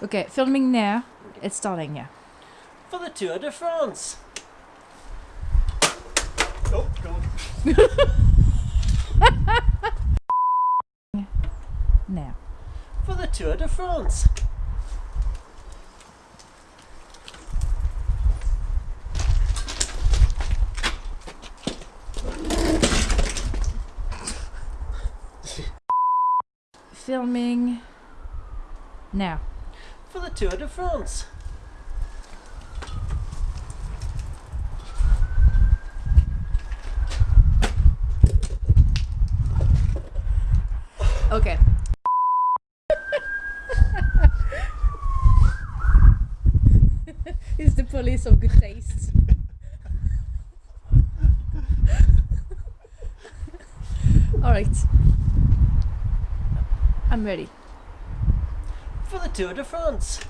Okay, filming now. It's starting, yeah. For the Tour de France. Oh, God. Now. For the Tour de France. Filming now. For the Tour de France. Okay. He's the police of good taste. Alright. I'm ready. For the Tour de France.